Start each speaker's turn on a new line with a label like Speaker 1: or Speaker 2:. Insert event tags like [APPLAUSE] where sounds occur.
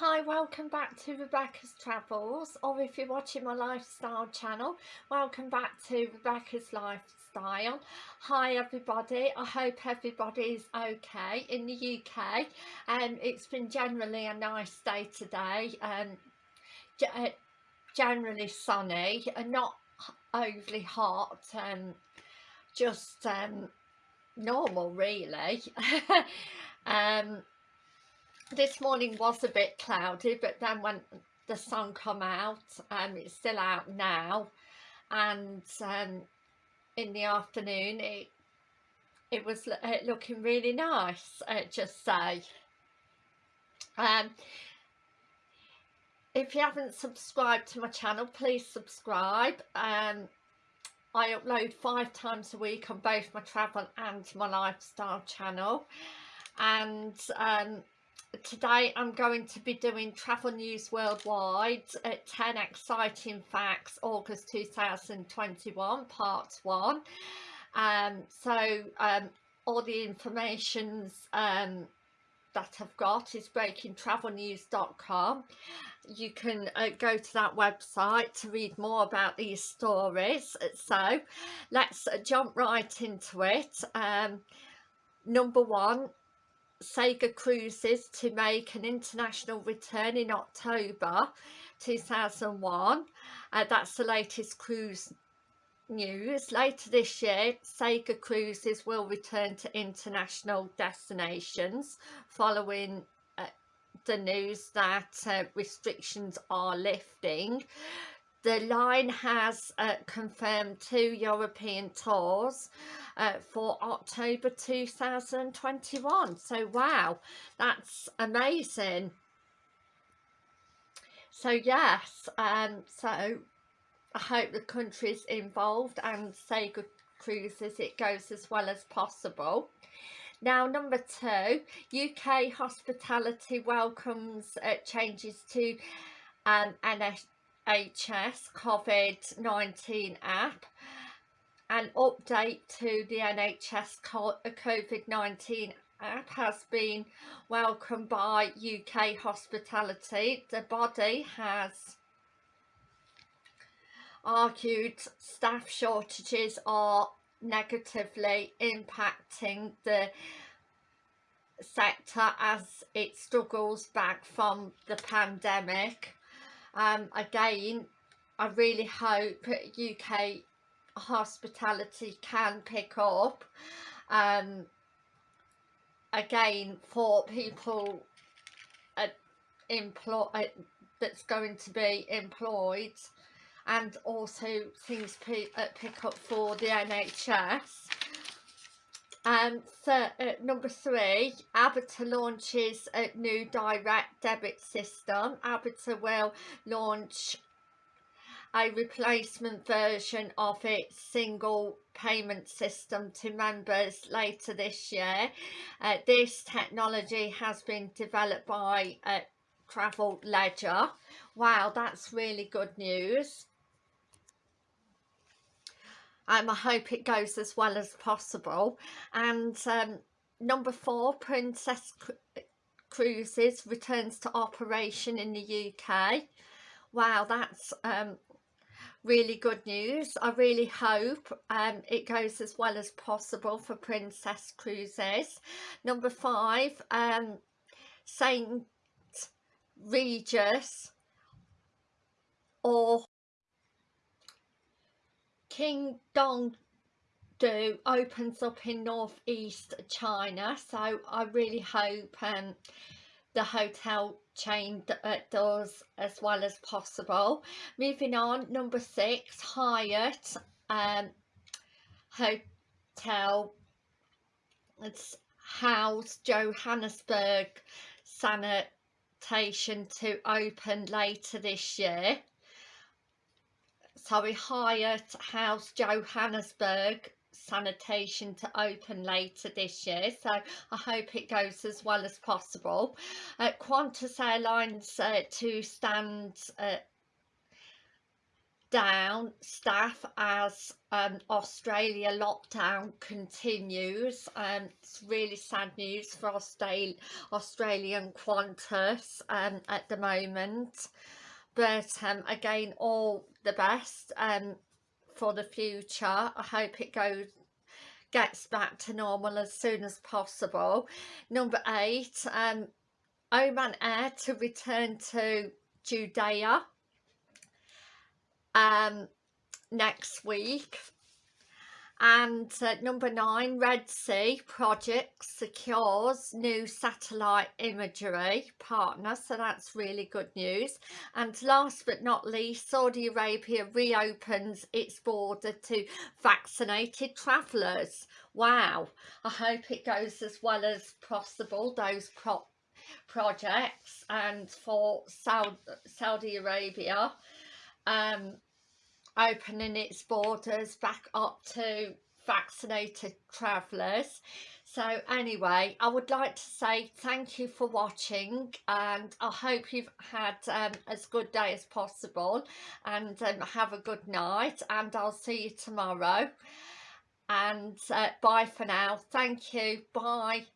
Speaker 1: Hi, welcome back to Rebecca's Travels, or if you're watching my lifestyle channel, welcome back to Rebecca's Lifestyle. Hi everybody, I hope everybody is okay in the UK. Um, it's been generally a nice day today, um, uh, generally sunny and not overly hot, um, just um, normal really. [LAUGHS] um, this morning was a bit cloudy but then when the sun come out um it's still out now. And um in the afternoon it it was uh, looking really nice uh, just say. Um if you haven't subscribed to my channel please subscribe. Um I upload five times a week on both my travel and my lifestyle channel. And um today I'm going to be doing travel news worldwide at 10 exciting facts August 2021 part 1 um, so um, all the informations um, that I've got is breakingtravelnews.com you can uh, go to that website to read more about these stories. So let's uh, jump right into it. Um, number one Saga Cruises to make an international return in October 2001. Uh, that's the latest cruise news. Later this year, Saga Cruises will return to international destinations following uh, the news that uh, restrictions are lifting. The line has uh, confirmed two European tours uh, for October 2021. So wow, that's amazing. So yes, um, so I hope the countries involved and Saga Cruises it goes as well as possible. Now number two, UK hospitality welcomes uh, changes to um, NHS COVID-19 app an update to the NHS uh, COVID-19 app has been welcomed by UK hospitality. The body has argued staff shortages are negatively impacting the sector as it struggles back from the pandemic. Um, again, I really hope UK hospitality can pick up um, again for people uh, employ uh, that's going to be employed and also things uh, pick up for the NHS. Um, so, uh, number three, Aviva launches a new direct debit system. Aviva will launch a replacement version of its single payment system to members later this year. Uh, this technology has been developed by uh, Travel Ledger. Wow, that's really good news. Um, I hope it goes as well as possible. And um, number four, Princess Cruises returns to operation in the UK. Wow, that's um, really good news. I really hope um, it goes as well as possible for Princess Cruises. Number five, um, St Regis or King Dong do opens up in northeast China so I really hope um, the hotel chain uh, does as well as possible. Moving on, number six, Hyatt um, Hotel. It's house Johannesburg Sandton to open later this year. Sorry, Hyatt House Johannesburg Sandton to open later this year so I hope it goes as well as possible. Uh, Qantas Airlines uh, to stand uh, down staff as um, Australia lockdown continues. Um, it's really sad news for Australia, Australian Qantas um, at the moment. But um, again, all the best um, for the future. I hope it goes gets back to normal as soon as possible. Number eight, um, Oman Air to return to Jeddah um, next week. And uh, number nine, Red Sea Project secures new satellite imagery partner. So that's really good news. And last but not least, Saudi Arabia reopens its border to vaccinated travellers. Wow. I hope it goes as well as possible, those pro projects. And for Saudi, Saudi Arabia, um, opening its borders back up to vaccinated travellers. So anyway I would like to say thank you for watching and I hope you've had um, as good day as possible and um, have a good night and I'll see you tomorrow. And uh, bye for now. Thank you. Bye